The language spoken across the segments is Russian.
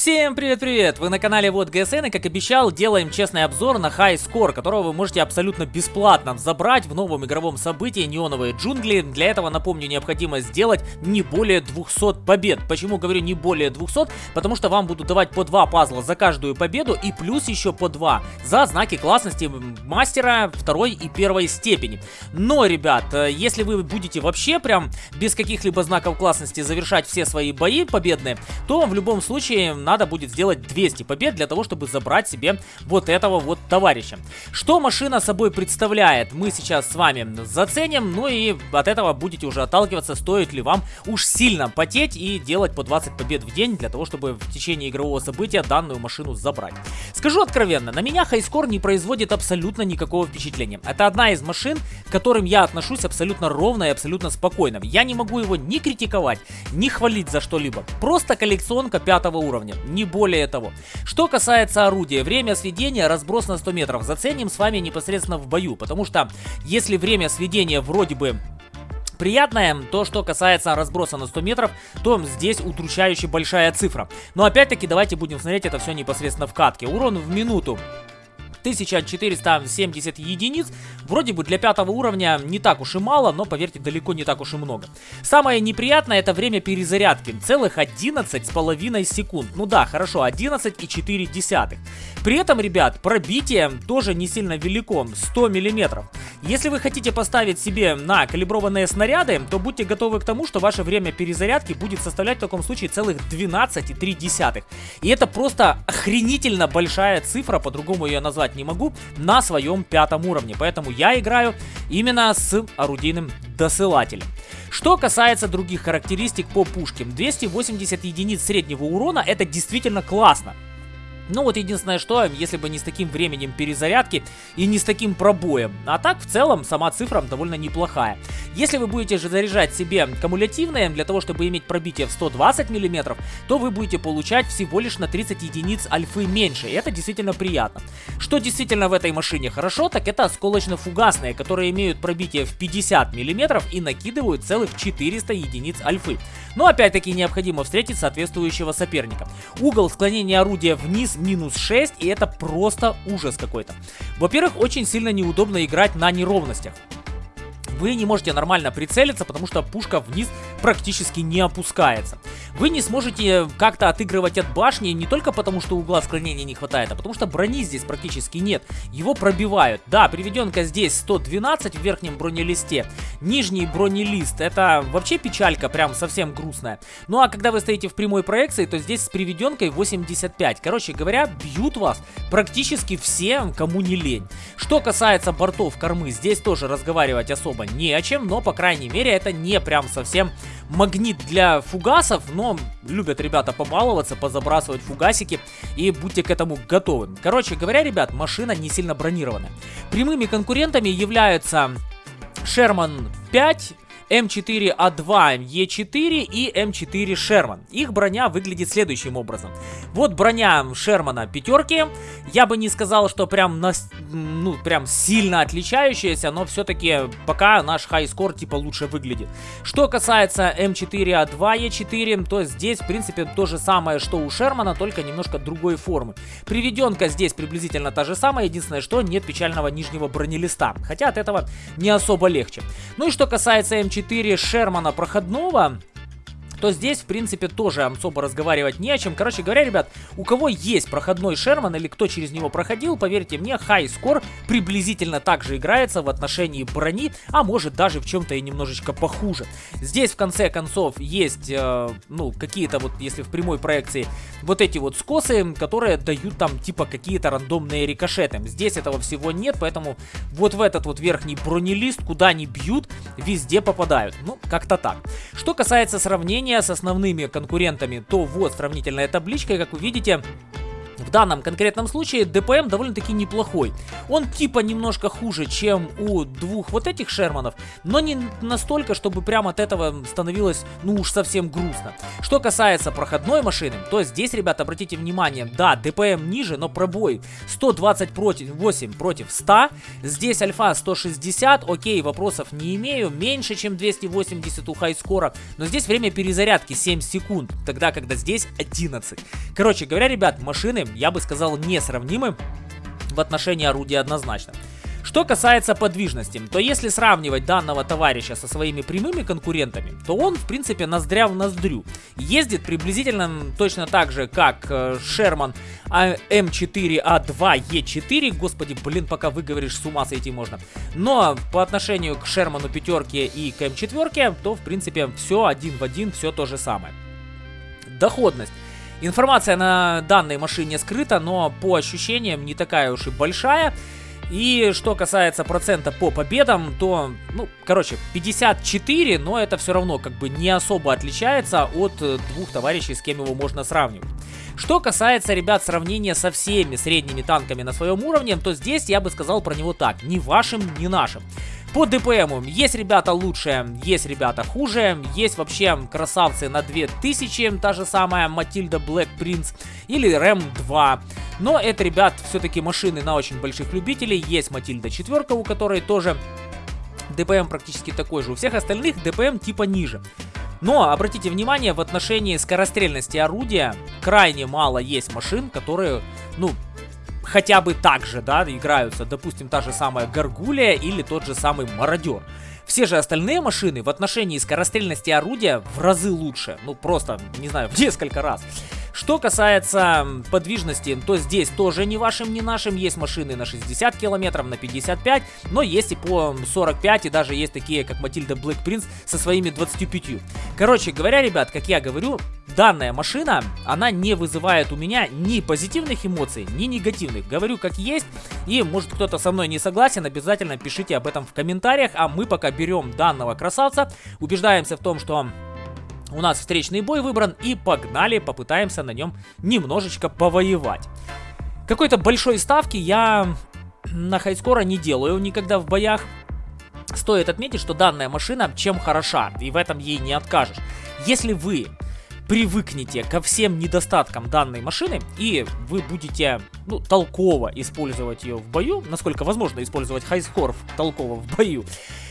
Всем привет-привет! Вы на канале Вот ГСН и как обещал делаем честный обзор на High Score, которого вы можете абсолютно бесплатно забрать в новом игровом событии Неоновые джунгли. Для этого, напомню, необходимо сделать не более 200 побед. Почему говорю не более 200? Потому что вам будут давать по 2 пазла за каждую победу и плюс еще по 2 за знаки классности мастера второй и первой степени. Но, ребят, э, если вы будете вообще прям без каких-либо знаков классности завершать все свои бои победные, то в любом случае надо будет сделать 200 побед для того, чтобы забрать себе вот этого вот товарища. Что машина собой представляет, мы сейчас с вами заценим, ну и от этого будете уже отталкиваться, стоит ли вам уж сильно потеть и делать по 20 побед в день для того, чтобы в течение игрового события данную машину забрать. Скажу откровенно, на меня хайскор не производит абсолютно никакого впечатления. Это одна из машин, к которым я отношусь абсолютно ровно и абсолютно спокойно. Я не могу его ни критиковать, ни хвалить за что-либо. Просто коллекционка пятого уровня не более того. Что касается орудия, время сведения разброс на 100 метров. Заценим с вами непосредственно в бою, потому что если время сведения вроде бы приятное. То, что касается разброса на 100 метров, то здесь удручающе большая цифра. Но опять-таки давайте будем смотреть это все непосредственно в катке. Урон в минуту 1470 единиц. Вроде бы для пятого уровня не так уж и мало, но поверьте, далеко не так уж и много. Самое неприятное это время перезарядки. Целых 11 с половиной секунд. Ну да, хорошо, 11 и 4 десятых. При этом, ребят, пробитие тоже не сильно велико, 100 миллиметров. Если вы хотите поставить себе на калиброванные снаряды, то будьте готовы к тому, что ваше время перезарядки будет составлять в таком случае целых 12,3. И это просто охренительно большая цифра, по-другому ее назвать не могу, на своем пятом уровне. Поэтому я играю именно с орудийным досылателем. Что касается других характеристик по пушке, 280 единиц среднего урона это действительно классно. Ну вот единственное что, если бы не с таким временем перезарядки и не с таким пробоем. А так в целом сама цифра довольно неплохая. Если вы будете же заряжать себе кумулятивные для того, чтобы иметь пробитие в 120 мм, то вы будете получать всего лишь на 30 единиц альфы меньше. И это действительно приятно. Что действительно в этой машине хорошо, так это осколочно-фугасные, которые имеют пробитие в 50 мм и накидывают целых 400 единиц альфы. Но опять-таки необходимо встретить соответствующего соперника. Угол склонения орудия вниз минус 6, и это просто ужас какой-то. Во-первых, очень сильно неудобно играть на неровностях вы не можете нормально прицелиться, потому что пушка вниз практически не опускается. Вы не сможете как-то отыгрывать от башни не только потому, что угла склонения не хватает, а потому что брони здесь практически нет. Его пробивают. Да, приведенка здесь 112 в верхнем бронелисте. Нижний бронелист, это вообще печалька, прям совсем грустная. Ну а когда вы стоите в прямой проекции, то здесь с приведенкой 85. Короче говоря, бьют вас практически все, кому не лень. Что касается бортов кормы, здесь тоже разговаривать особо не о чем, но, по крайней мере, это не прям совсем магнит для фугасов, но любят ребята побаловаться, позабрасывать фугасики, и будьте к этому готовы. Короче говоря, ребят, машина не сильно бронированная. Прямыми конкурентами являются Sherman 5, М4А2 Е4 и М4 Шерман. Их броня выглядит следующим образом. Вот броня Шермана пятерки. Я бы не сказал, что прям, на, ну, прям сильно отличающаяся, но все-таки пока наш хайскор типа лучше выглядит. Что касается М4А2 Е4, то здесь в принципе то же самое, что у Шермана, только немножко другой формы. Приведенка здесь приблизительно та же самая, единственное, что нет печального нижнего бронелиста. Хотя от этого не особо легче. Ну и что касается М4 4 Шермана проходного то здесь, в принципе, тоже особо разговаривать не о чем. Короче говоря, ребят, у кого есть проходной Шерман или кто через него проходил, поверьте мне, хай скор приблизительно так же играется в отношении брони, а может даже в чем-то и немножечко похуже. Здесь, в конце концов, есть, э, ну, какие-то вот, если в прямой проекции, вот эти вот скосы, которые дают там, типа, какие-то рандомные рикошеты. Здесь этого всего нет, поэтому вот в этот вот верхний бронелист, куда они бьют, везде попадают. Ну, как-то так. Что касается сравнения сравнения с основными конкурентами, то вот сравнительная табличка, как вы видите, в данном конкретном случае ДПМ довольно-таки неплохой. Он типа немножко хуже, чем у двух вот этих Шерманов, но не настолько, чтобы прямо от этого становилось, ну уж совсем грустно. Что касается проходной машины, то здесь, ребята, обратите внимание, да, ДПМ ниже, но пробой 120 против 8 против 100. Здесь альфа 160, окей, вопросов не имею, меньше, чем 280 у хайскора, но здесь время перезарядки 7 секунд, тогда, когда здесь 11. Короче говоря, ребят, машины я бы сказал, несравнимы в отношении орудия однозначно. Что касается подвижности, то если сравнивать данного товарища со своими прямыми конкурентами, то он, в принципе, ноздря в ноздрю. Ездит приблизительно точно так же, как э, Шерман М4А2Е4. Господи, блин, пока выговоришь, с ума сойти можно. Но по отношению к Шерману пятерке и к М4, то, в принципе, все один в один, все то же самое. Доходность. Информация на данной машине скрыта, но по ощущениям не такая уж и большая. И что касается процента по победам, то, ну, короче, 54, но это все равно как бы не особо отличается от двух товарищей, с кем его можно сравнивать. Что касается, ребят, сравнения со всеми средними танками на своем уровне, то здесь я бы сказал про него так, ни вашим, ни нашим. По ДПМу есть ребята лучше, есть ребята хуже, есть вообще красавцы на 2000, та же самая Матильда Black Prince или Рэм 2. Но это, ребят, все-таки машины на очень больших любителей. Есть Матильда 4, у которой тоже ДПМ практически такой же. У всех остальных ДПМ типа ниже. Но обратите внимание, в отношении скорострельности орудия крайне мало есть машин, которые, ну, хотя бы так же, да, играются, допустим, та же самая Гаргулия или тот же самый Мародер. Все же остальные машины в отношении скорострельности орудия в разы лучше. Ну, просто, не знаю, в несколько раз. Что касается подвижности, то здесь тоже не вашим, не нашим. Есть машины на 60 километров, на 55, но есть и по 45, и даже есть такие, как Матильда Black Prince со своими 25. Короче говоря, ребят, как я говорю, данная машина, она не вызывает у меня ни позитивных эмоций, ни негативных. Говорю как есть, и может кто-то со мной не согласен, обязательно пишите об этом в комментариях, а мы пока берем данного красавца, убеждаемся в том, что у нас встречный бой выбран и погнали, попытаемся на нем немножечко повоевать. Какой-то большой ставки я на хайскора не делаю никогда в боях. Стоит отметить, что данная машина чем хороша, и в этом ей не откажешь. Если вы привыкнете ко всем недостаткам данной машины, и вы будете ну, толково использовать ее в бою, насколько возможно использовать хайскор толково в бою,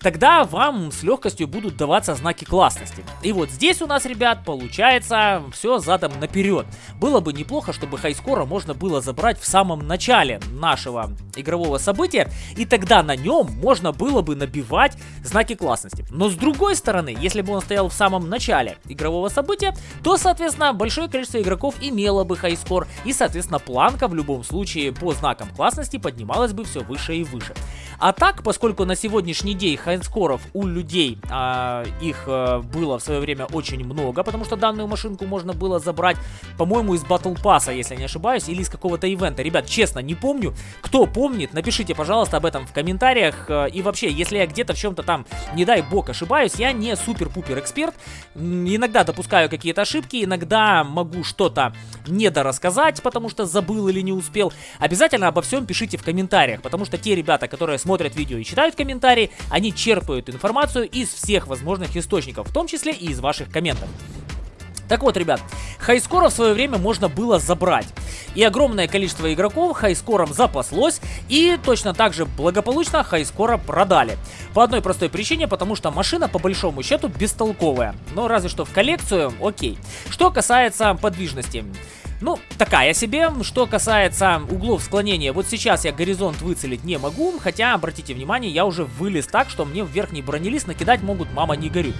тогда вам с легкостью будут даваться знаки классности. И вот здесь у нас, ребят, получается все задом наперед. Было бы неплохо, чтобы хайскора можно было забрать в самом начале нашего игрового события, и тогда на нем можно было бы набивать знаки классности. Но с другой стороны, если бы он стоял в самом начале игрового события, то, соответственно, большое количество игроков имело бы хайскор, и, соответственно, планка в любом случае по знакам классности поднималась бы все выше и выше. А так, поскольку на сегодняшний день хайнскоров у людей а, их а, было в свое время очень много, потому что данную машинку можно было забрать, по-моему, из Battle Pass, если не ошибаюсь, или из какого-то ивента. Ребят, честно, не помню. Кто помнит, напишите, пожалуйста, об этом в комментариях. А, и вообще, если я где-то в чем-то там, не дай бог, ошибаюсь, я не супер-пупер эксперт. Иногда допускаю какие-то ошибки, иногда могу что-то недорассказать, потому что забыл или не успел. Обязательно обо всем пишите в комментариях, потому что те ребята, которые смотрят видео и читают комментарии, они черпают информацию из всех возможных источников, в том числе и из ваших комментов. Так вот, ребят, хайскора в свое время можно было забрать. И огромное количество игроков хайскором запаслось, и точно так же благополучно хайскора продали. По одной простой причине, потому что машина по большому счету бестолковая. Но разве что в коллекцию, окей. Что касается подвижности. Ну, такая себе. Что касается углов склонения, вот сейчас я горизонт выцелить не могу, хотя, обратите внимание, я уже вылез так, что мне в верхний бронелист накидать могут «мама, не горю».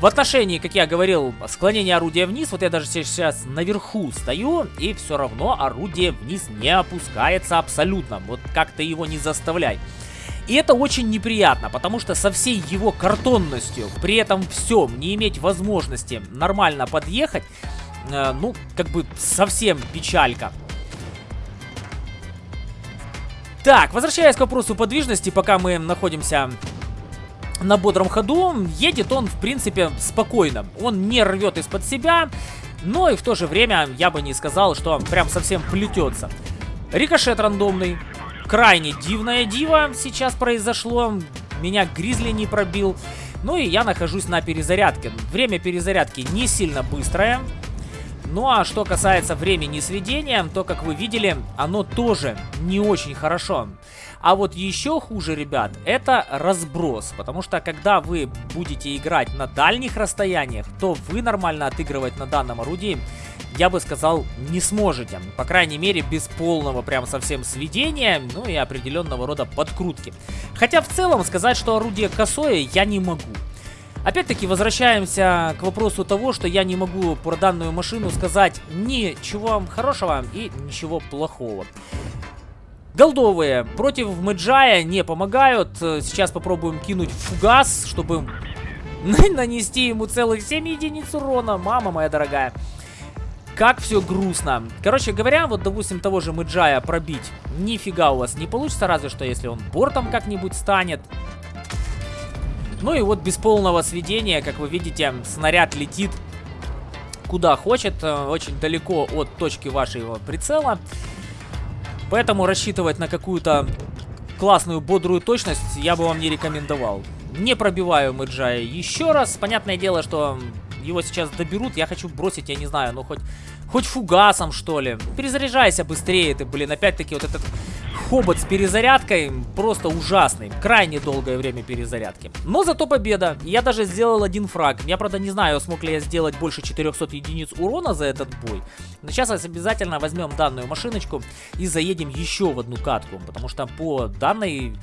В отношении, как я говорил, склонения орудия вниз, вот я даже сейчас наверху стою, и все равно орудие вниз не опускается абсолютно. Вот как то его не заставляй. И это очень неприятно, потому что со всей его картонностью, при этом всем, не иметь возможности нормально подъехать, э, ну, как бы совсем печалька. Так, возвращаясь к вопросу подвижности, пока мы находимся на бодром ходу, едет он, в принципе, спокойно. Он не рвет из-под себя, но и в то же время я бы не сказал, что прям совсем плетется. Рикошет рандомный. Крайне дивное диво сейчас произошло. Меня Гризли не пробил. Ну и я нахожусь на перезарядке. Время перезарядки не сильно быстрое. Ну а что касается времени сведения, то, как вы видели, оно тоже не очень хорошо. А вот еще хуже, ребят, это разброс. Потому что когда вы будете играть на дальних расстояниях, то вы нормально отыгрывать на данном орудии, я бы сказал, не сможете. По крайней мере, без полного прям совсем сведения, ну и определенного рода подкрутки. Хотя в целом сказать, что орудие косое, я не могу. Опять-таки возвращаемся к вопросу того, что я не могу про данную машину сказать ничего хорошего и ничего плохого. Голдовые против Мэджая не помогают. Сейчас попробуем кинуть фугас, чтобы нанести ему целых 7 единиц урона. Мама моя дорогая. Как все грустно. Короче говоря, вот, допустим, того же Мэджая пробить нифига у вас не получится, разве что если он бортом как-нибудь станет. Ну и вот без полного сведения, как вы видите, снаряд летит куда хочет, э, очень далеко от точки вашего прицела. Поэтому рассчитывать на какую-то классную бодрую точность я бы вам не рекомендовал. Не пробиваю Мэджая еще раз. Понятное дело, что его сейчас доберут. Я хочу бросить, я не знаю, ну хоть, хоть фугасом, что ли. Перезаряжайся быстрее ты, блин. Опять-таки вот этот хобот с перезарядкой просто ужасный. Крайне долгое время перезарядки. Но зато победа. Я даже сделал один фраг. Я, правда, не знаю, смог ли я сделать больше 400 единиц урона за этот бой. Но сейчас обязательно возьмем данную машиночку и заедем еще в одну катку. Потому что по данной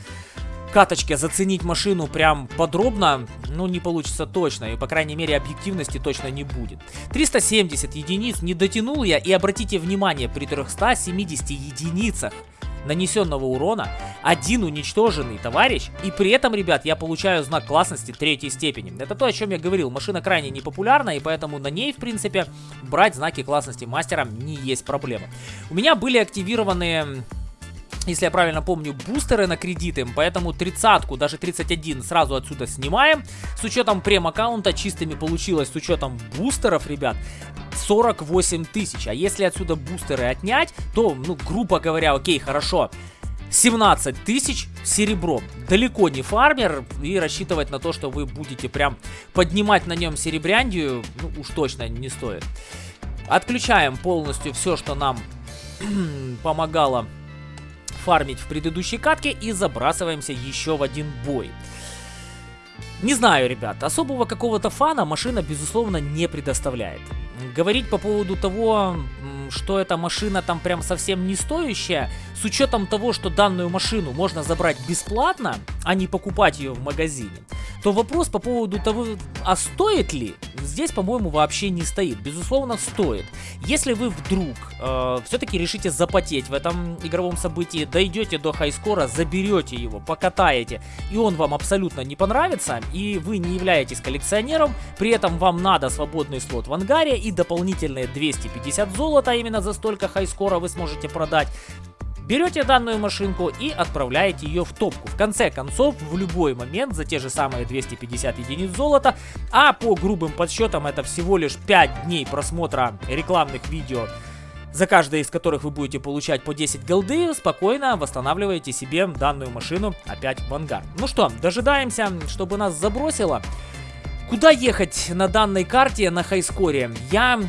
каточке заценить машину прям подробно, ну, не получится точно. И, по крайней мере, объективности точно не будет. 370 единиц не дотянул я. И обратите внимание, при 370 единицах нанесенного урона, один уничтоженный товарищ, и при этом, ребят, я получаю знак классности третьей степени. Это то, о чем я говорил. Машина крайне непопулярна, и поэтому на ней, в принципе, брать знаки классности мастера не есть проблема. У меня были активированы если я правильно помню, бустеры на кредиты, поэтому тридцатку, даже 31 сразу отсюда снимаем. С учетом прем-аккаунта чистыми получилось, с учетом бустеров, ребят, 48 тысяч. А если отсюда бустеры отнять, то, ну, грубо говоря, окей, хорошо, 17 тысяч серебром. Далеко не фармер, и рассчитывать на то, что вы будете прям поднимать на нем серебряндию, ну, уж точно не стоит. Отключаем полностью все, что нам помогало фармить в предыдущей катке и забрасываемся еще в один бой. Не знаю, ребят, особого какого-то фана машина, безусловно, не предоставляет. Говорить по поводу того, что эта машина там прям совсем не стоящая, с учетом того, что данную машину можно забрать бесплатно, а не покупать ее в магазине, то вопрос по поводу того, а стоит ли, здесь, по-моему, вообще не стоит. Безусловно, стоит. Если вы вдруг э, все-таки решите запотеть в этом игровом событии, дойдете до хайскора, заберете его, покатаете, и он вам абсолютно не понравится, и вы не являетесь коллекционером, при этом вам надо свободный слот в ангаре и дополнительные 250 золота, именно за столько хайскора вы сможете продать, Берете данную машинку и отправляете ее в топку. В конце концов, в любой момент за те же самые 250 единиц золота, а по грубым подсчетам это всего лишь 5 дней просмотра рекламных видео, за каждое из которых вы будете получать по 10 голды, спокойно восстанавливаете себе данную машину опять в ангар. Ну что, дожидаемся, чтобы нас забросило. Куда ехать на данной карте на хайскоре? Я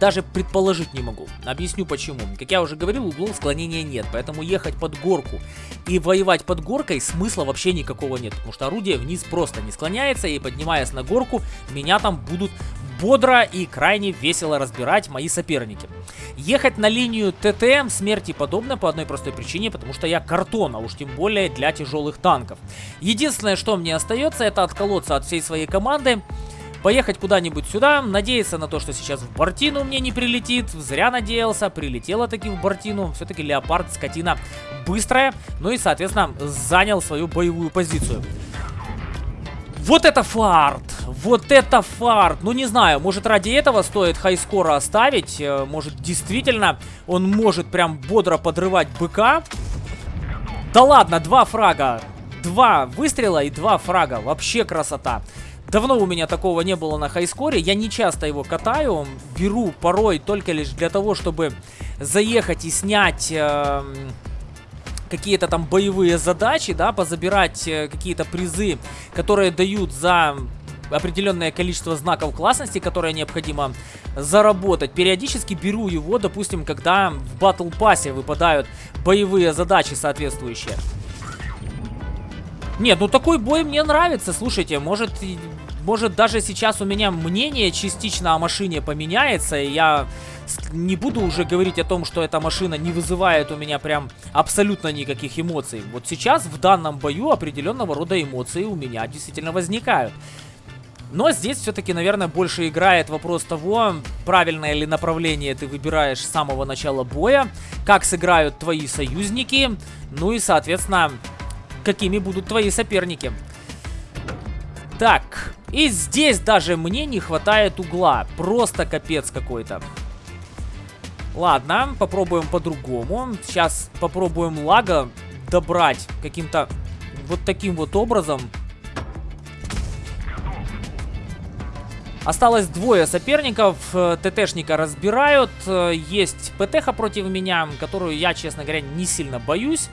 даже предположить не могу. Объясню почему. Как я уже говорил, углов склонения нет, поэтому ехать под горку и воевать под горкой смысла вообще никакого нет, потому что орудие вниз просто не склоняется, и поднимаясь на горку, меня там будут бодро и крайне весело разбирать мои соперники. Ехать на линию ТТМ смерти подобно по одной простой причине, потому что я картон, а уж тем более для тяжелых танков. Единственное, что мне остается, это отколоться от всей своей команды, поехать куда-нибудь сюда, надеяться на то, что сейчас в Бортину мне не прилетит. Зря надеялся, прилетела таки в Бортину. Все-таки Леопард скотина быстрая, ну и, соответственно, занял свою боевую позицию. Вот это фарт! Вот это фарт! Ну, не знаю, может ради этого стоит хайскора оставить. Э, может, действительно, он может прям бодро подрывать быка. Да ладно, два фрага. Два выстрела и два фрага. Вообще красота. Давно у меня такого не было на хайскоре, я не часто его катаю, беру порой только лишь для того, чтобы заехать и снять... Э, какие-то там боевые задачи, да, позабирать э, какие-то призы, которые дают за определенное количество знаков классности, которые необходимо заработать. Периодически беру его, допустим, когда в батл пассе выпадают боевые задачи соответствующие. Нет, ну такой бой мне нравится, слушайте, может, может даже сейчас у меня мнение частично о машине поменяется, и я не буду уже говорить о том, что эта машина не вызывает у меня прям абсолютно никаких эмоций. Вот сейчас в данном бою определенного рода эмоции у меня действительно возникают. Но здесь все-таки, наверное, больше играет вопрос того, правильное ли направление ты выбираешь с самого начала боя, как сыграют твои союзники, ну и, соответственно, какими будут твои соперники. Так, и здесь даже мне не хватает угла, просто капец какой-то. Ладно, попробуем по-другому. Сейчас попробуем лага добрать каким-то вот таким вот образом. Осталось двое соперников. Э, ТТшника разбирают. Э, есть ПТХ против меня, которую я, честно говоря, не сильно боюсь.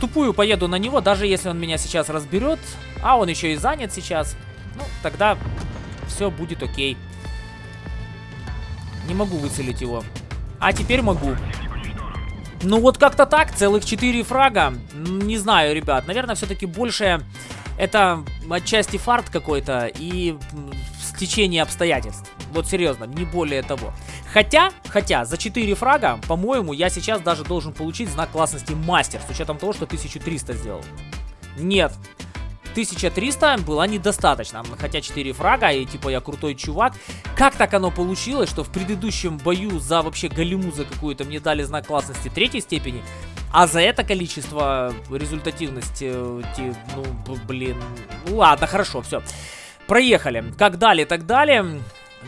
Тупую поеду на него, даже если он меня сейчас разберет. А он еще и занят сейчас. Ну, тогда все будет окей. Не могу выцелить его. А теперь могу. Ну вот как-то так, целых 4 фрага. Не знаю, ребят, наверное, все-таки больше это отчасти фарт какой-то и стечение обстоятельств. Вот серьезно, не более того. Хотя, хотя, за 4 фрага, по-моему, я сейчас даже должен получить знак классности мастер, с учетом того, что 1300 сделал. Нет, 1300 была недостаточно, хотя 4 фрага, и типа я крутой чувак. Как так оно получилось, что в предыдущем бою за вообще галиму за какую-то мне дали знак классности третьей степени, а за это количество результативности, ну, блин, ладно, хорошо, все. Проехали. Как далее, так далее.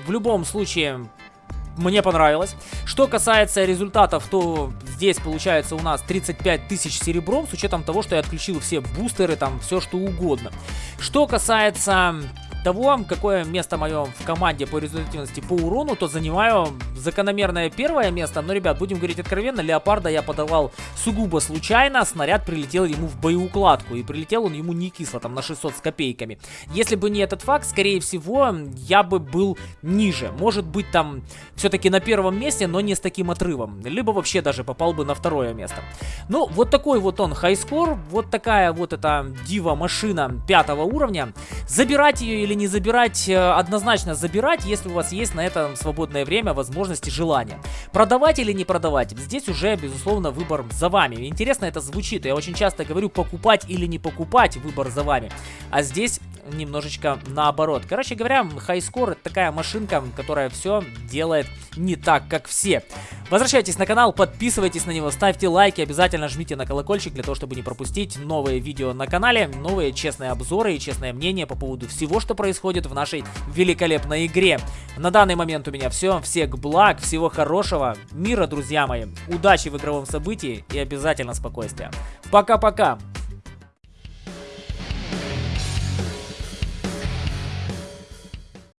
В любом случае, мне понравилось. Что касается результатов, то здесь получается у нас 35 тысяч серебром, с учетом того, что я отключил все бустеры, там все что угодно. Что касается того, какое место мое в команде по результативности по урону, то занимаю закономерное первое место. Но, ребят, будем говорить откровенно, Леопарда я подавал сугубо случайно. Снаряд прилетел ему в боеукладку. И прилетел он ему не кисло, там на 600 с копейками. Если бы не этот факт, скорее всего, я бы был ниже. Может быть, там все-таки на первом месте, но не с таким отрывом. Либо вообще даже попал бы на второе место. Ну, вот такой вот он хайскор. Вот такая вот эта дива-машина пятого уровня. Забирать ее или или не забирать, э, однозначно забирать, если у вас есть на это свободное время, возможности, желания. Продавать или не продавать, здесь уже, безусловно, выбор за вами. Интересно это звучит, я очень часто говорю покупать или не покупать, выбор за вами. А здесь немножечко наоборот. Короче говоря, хайскор это такая машинка, которая все делает не так, как все. Возвращайтесь на канал, подписывайтесь на него, ставьте лайки, обязательно жмите на колокольчик для того, чтобы не пропустить новые видео на канале, новые честные обзоры и честное мнение по поводу всего, что происходит в нашей великолепной игре. На данный момент у меня все. Всех благ, всего хорошего, мира, друзья мои, удачи в игровом событии и обязательно спокойствия. Пока-пока!